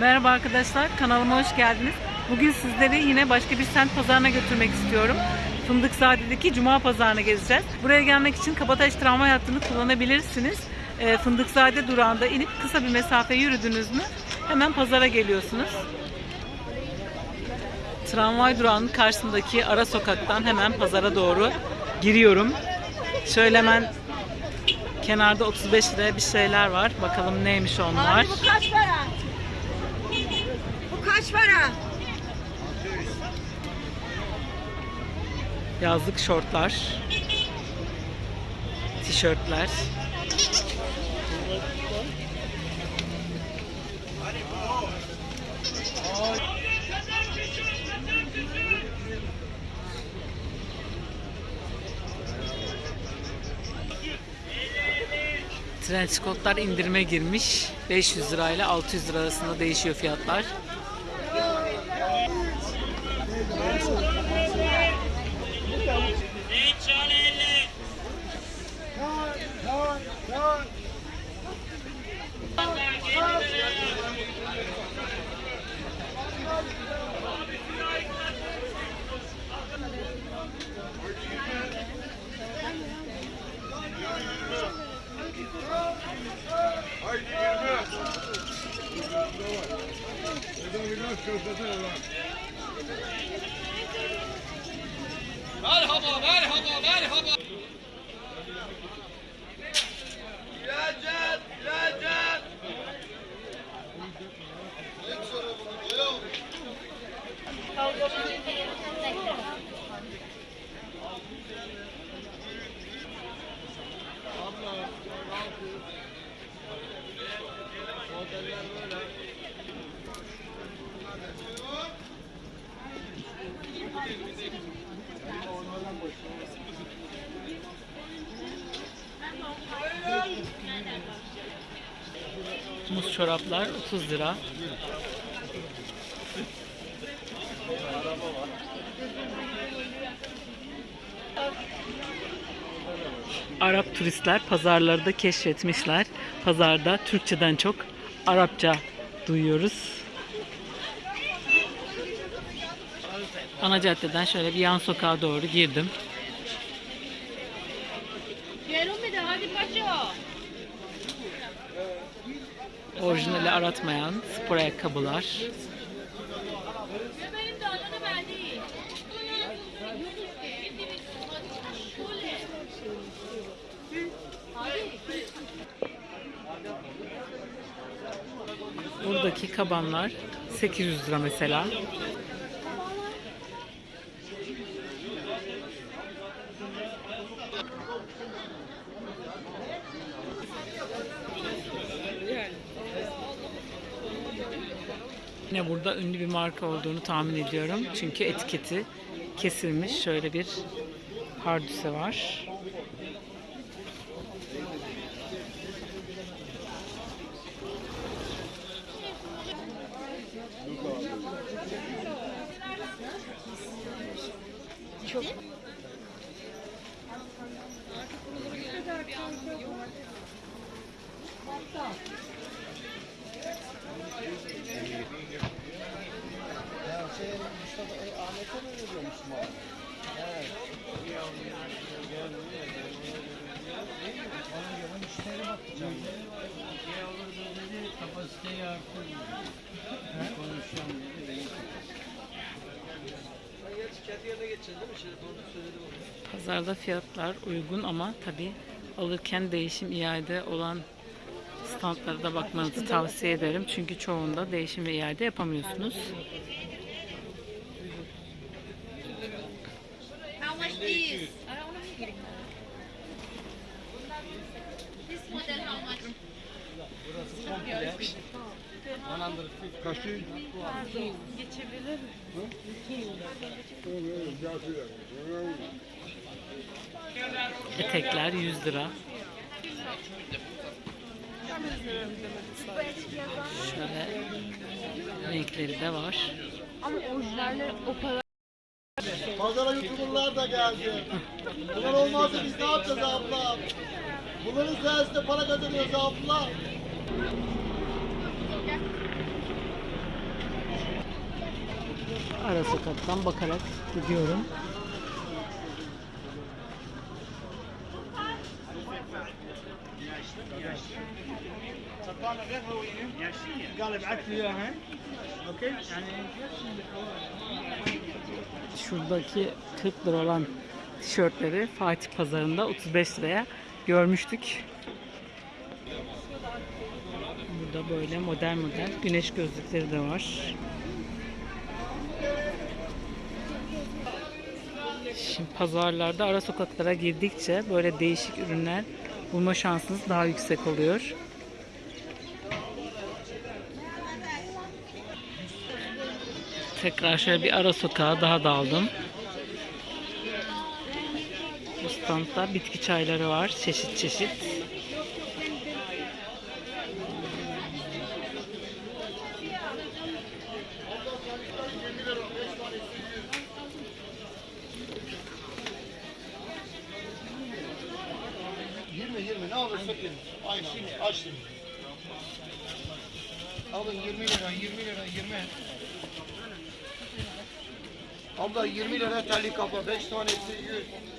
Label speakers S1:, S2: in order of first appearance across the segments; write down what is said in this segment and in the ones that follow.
S1: Merhaba arkadaşlar, kanalıma hoş geldiniz. Bugün sizleri yine başka bir semt pazarına götürmek istiyorum. Fındıkzade'deki Cuma pazarına gezeceğiz. Buraya gelmek için Kabataş tramvay hattını kullanabilirsiniz. Ee, Fındıkzade durağında inip kısa bir mesafe yürüdünüz mü hemen pazara geliyorsunuz. Tramvay durağının karşısındaki ara sokaktan hemen pazara doğru giriyorum. Şöyle hemen kenarda 35 liraya bir şeyler var. Bakalım neymiş onlar.
S2: Abi bu kaç para? Kaç para?
S1: Yazlık şortlar, tişörtler. Trench coatlar indirime girmiş. 500 lira ile 600 lira arasında değişiyor fiyatlar.
S3: Haydi girme. Buradan biraz köfteden
S1: ulan. Merhaba, merhaba, merhaba. Çoraplar 30 lira. Arap turistler pazarları da keşfetmişler. Pazarda Türkçeden çok Arapça duyuyoruz. Ana caddeden şöyle bir yan sokağa doğru girdim.
S2: Gel bir de hadi paşa.
S1: Orijinali aratmayan spor ayakkabılar. Buradaki kabanlar 800 lira mesela. Yine burada ünlü bir marka olduğunu tahmin ediyorum. Çünkü etiketi kesilmiş. Şöyle bir hardüse var. Pazarda fiyatlar uygun ama tabi alırken değişim iade olan standlara da bakmanızı tavsiye ederim. Çünkü çoğunda değişim ve iade yapamıyorsunuz.
S2: Much?
S1: Etekler 100 lira. Şöyle renkleri de var.
S4: Ama orijinalleri o kadar Pazara youtuberlar da geldi. Bunlar olmazsa biz ne yapacağız abla? Bunların sayesinde para kazanıyoruz abla.
S1: Arası kaptan bakarak gidiyorum.
S5: قال ابعث لي اياها اوكي يعني
S1: Şuradaki 40 lira olan tişörtleri Fatih Pazarı'nda 35 liraya görmüştük. Burada böyle model model güneş gözlükleri de var. Şimdi pazarlarda ara sokaklara girdikçe böyle değişik ürünler bulma şansınız daha yüksek oluyor. Tekrar şöyle bir ara sokağa daha daldım. Bu standta bitki çayları var. Çeşit çeşit.
S4: Ne olursa verin. Aynen. Aç şimdi. Alın 20 lira 20 lira 20. Abla 20 lira terlik kafa 5 tanesi 100.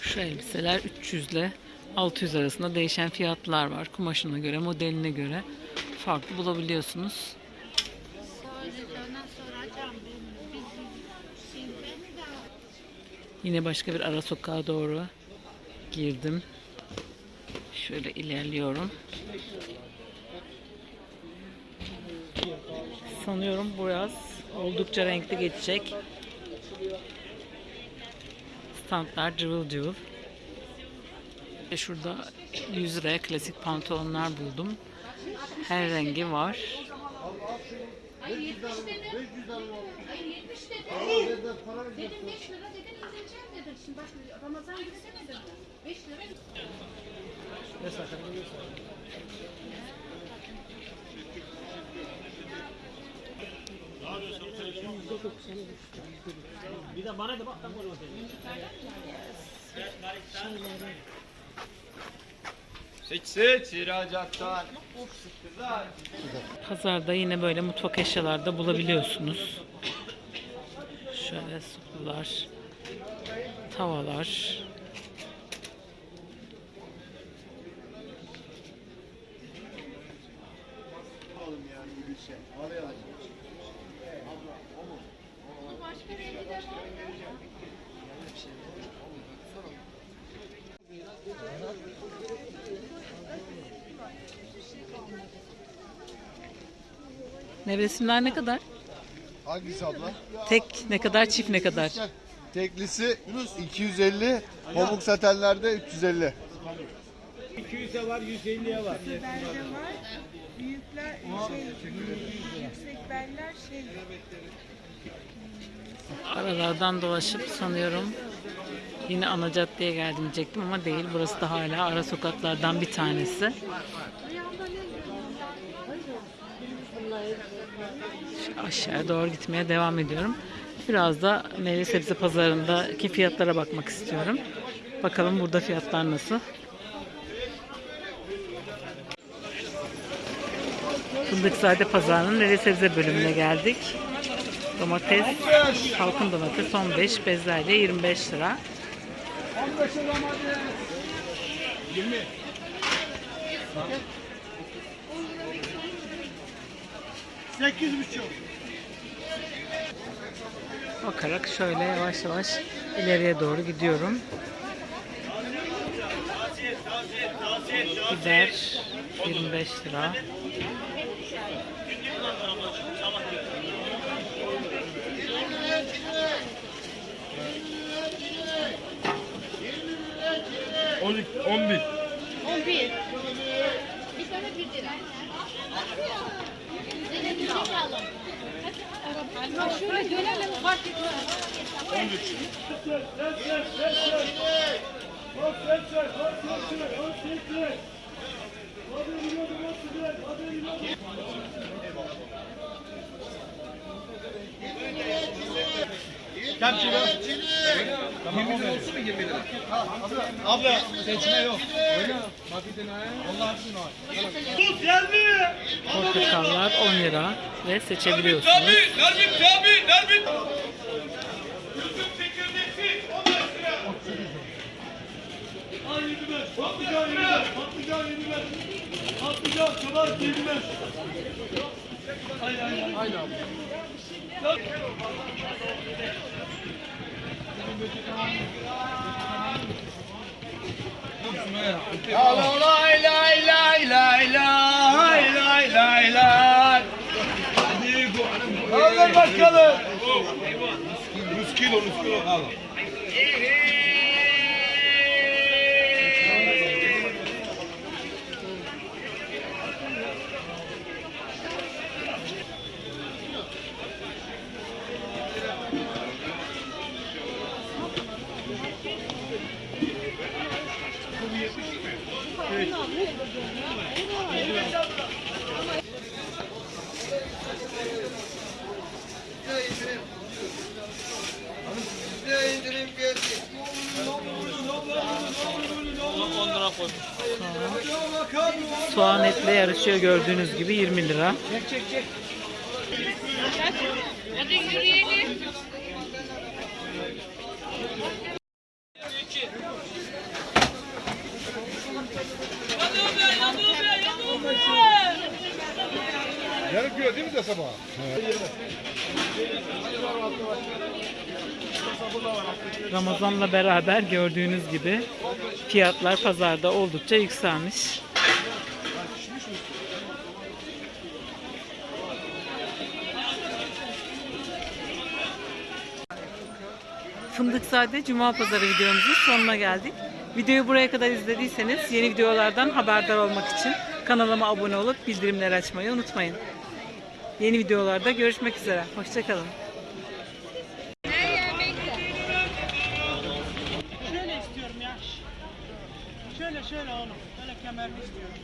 S1: Şu elbiseler 300 ile 600 arasında değişen fiyatlar var. Kumaşına göre, modeline göre farklı bulabiliyorsunuz. Yine başka bir ara sokağa doğru girdim. Şöyle ilerliyorum. Sanıyorum bu yaz oldukça renkli geçecek. Standlar cıvıl cıvıl. Ve şurada 100 liraya klasik pantolonlar buldum. Her rengi var.
S5: Bir de bana da bak tam orada.
S3: Seç seç ihracattan.
S1: Pazarda yine böyle mutfak eşyalarda bulabiliyorsunuz. Şöyle sular, tavalar.
S2: Başka rengi de var.
S1: Nevresimler ne kadar?
S4: Hangisi abla?
S1: Tek ne kadar, çift ne kadar?
S4: Teklisi 250, pamuk satenlerde 350.
S5: 200'e var 150'ye var.
S6: Belde var. Büyükler şey, yüksek beller şey.
S1: Aralardan dolaşıp sanıyorum yine ana caddeye geldim diyecektim ama değil. Burası da hala ara sokaklardan bir tanesi. Şu aşağıya doğru gitmeye devam ediyorum. Biraz da meyve sebze pazarındaki fiyatlara bakmak istiyorum. Bakalım burada fiyatlar nasıl. Fındıkzade Pazarı'nın meyve sebze bölümüne geldik. Domates, halkın domates 15, bezelye 25 lira.
S5: 8 buçuk.
S1: Bakarak şöyle yavaş yavaş ileriye doğru gidiyorum. Biber 25 lira.
S3: 12, 11.
S2: 11. Bir tane bir lira. Zeynep'i alalım. Ha şöyle dönelim fark etmez. 13. Gel şuraya. Tamam, 20 lira olsun mu 20 lira?
S4: Abla seçme yok.
S1: Portakallar 10 lira ve seçebiliyorsunuz.
S3: Nermin abi, Nermin abi,
S4: Patlıcan yediler, patlıcan yediler, patlıcan çoban yediler. Hayır, hayır, hayır. Hayır abi.
S3: Allah lay lay lay lay lay lay lay lay.
S4: Kaldır bakalım.
S3: Nus kilo, nus kaldı.
S1: Soğan etle yarışıyor gördüğünüz gibi 20 lira.
S2: Hadi yürüyelim.
S3: De sabah?
S1: Ramazan'la beraber gördüğünüz gibi fiyatlar pazarda oldukça yükselmiş. Fındıkzade Cuma Pazarı videomuzun sonuna geldik. Videoyu buraya kadar izlediyseniz yeni videolardan haberdar olmak için kanalıma abone olup bildirimleri açmayı unutmayın. Yeni videolarda görüşmek üzere. Hoşçakalın.
S5: Şöyle oğlum. Böyle kemerli istiyorum.